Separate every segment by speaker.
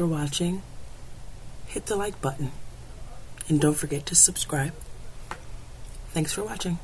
Speaker 1: For watching. Hit the like button. And don't forget to subscribe. Thanks for watching.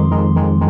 Speaker 2: Música